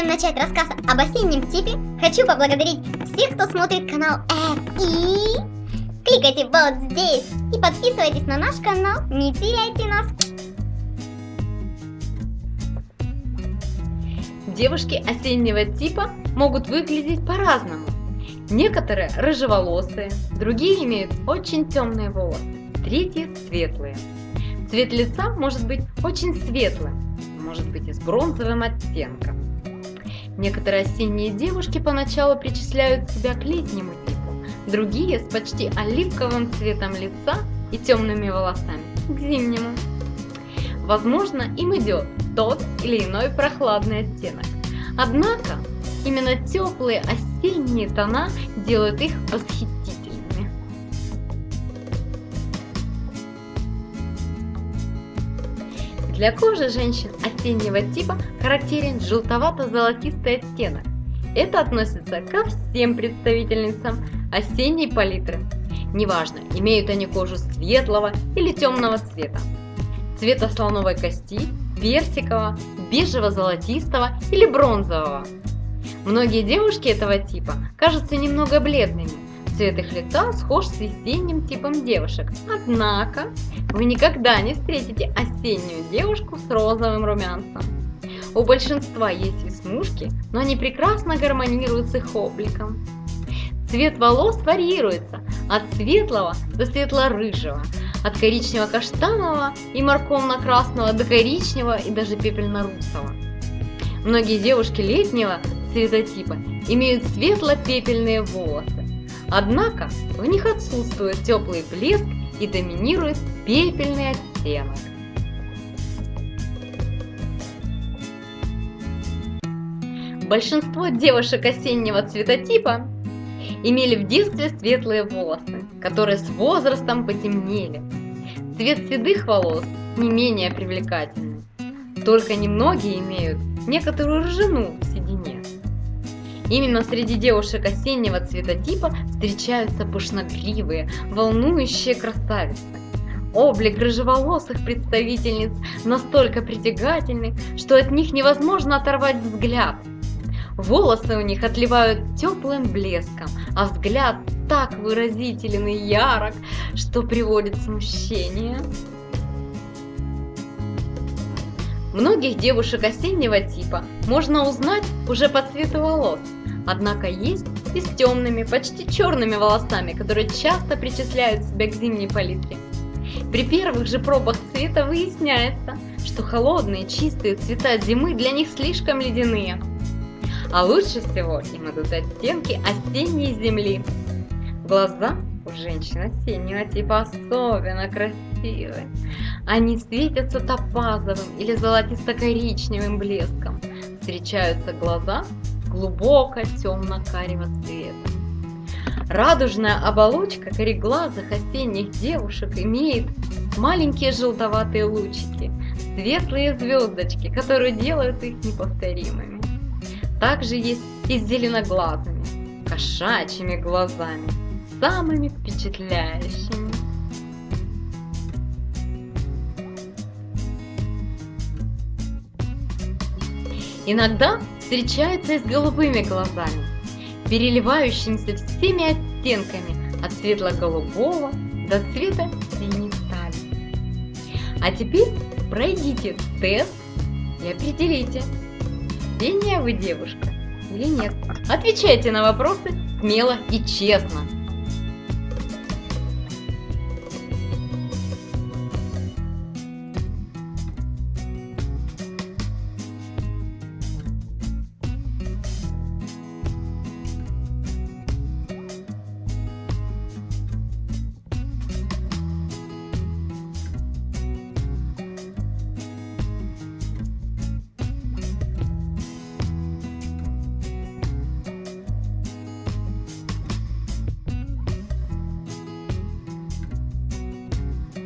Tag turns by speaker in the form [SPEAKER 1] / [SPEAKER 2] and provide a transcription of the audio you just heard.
[SPEAKER 1] начать рассказ об осеннем типе, хочу поблагодарить всех, кто смотрит канал F и кликайте вот здесь и подписывайтесь на наш канал, не теряйте нас.
[SPEAKER 2] Девушки осеннего типа могут выглядеть по-разному. Некоторые рыжеволосые, другие имеют очень темные волосы, третьи светлые. Цвет лица может быть очень светлым, может быть и с бронзовым оттенком. Некоторые осенние девушки поначалу причисляют себя к летнему типу, другие с почти оливковым цветом лица и темными волосами к зимнему. Возможно, им идет тот или иной прохладный оттенок. Однако, именно теплые осенние тона делают их восхитительными. Для кожи женщин осеннего типа характерен желтовато-золотистый оттенок. Это относится ко всем представительницам осенней палитры. Неважно, имеют они кожу светлого или темного цвета, цвета слоновой кости, персикового, бежево-золотистого или бронзового. Многие девушки этого типа кажутся немного бледными, цвет их лица схож с весенним типом девушек. Однако вы никогда не встретите осеннюю девушку с розовым румянцем. У большинства есть веснушки, но они прекрасно гармонируют с их обликом. Цвет волос варьируется от светлого до светло-рыжего, от коричнево-каштанового и морковно-красного до коричневого и даже пепельно-русого. Многие девушки летнего цветотипа имеют светло-пепельные волосы, однако в них отсутствует теплый блеск и доминирует пепельный оттенок. Большинство девушек осеннего цветотипа имели в детстве светлые волосы, которые с возрастом потемнели. Цвет седых волос не менее привлекательный. Только немногие имеют некоторую седине. Именно среди девушек осеннего цветотипа встречаются пышногривые, волнующие красавицы. Облик рыжеволосых представительниц настолько притягательный, что от них невозможно оторвать взгляд – Волосы у них отливают теплым блеском, а взгляд так выразителен и ярок, что приводит смущение. Многих девушек осеннего типа можно узнать уже по цвету волос, однако есть и с темными, почти черными волосами, которые часто причисляют себя к зимней палитре. При первых же пробах цвета выясняется, что холодные чистые цвета зимы для них слишком ледяные – а лучше всего им идут оттенки осенней земли. Глаза у женщин осеннего типа особенно красивые. Они светятся топазовым или золотисто-коричневым блеском. Встречаются глаза глубоко темно-карего цвета. Радужная оболочка кореглазых осенних девушек имеет маленькие желтоватые лучики, светлые звездочки, которые делают их неповторимыми. Также есть и с зеленоглазыми, кошачьими глазами, самыми впечатляющими. Иногда встречаются и с голубыми глазами, переливающимися всеми оттенками от светло-голубого до цвета синей стали. А теперь пройдите тест и определите, Синяя вы девушка или нет? Отвечайте на вопросы смело и честно.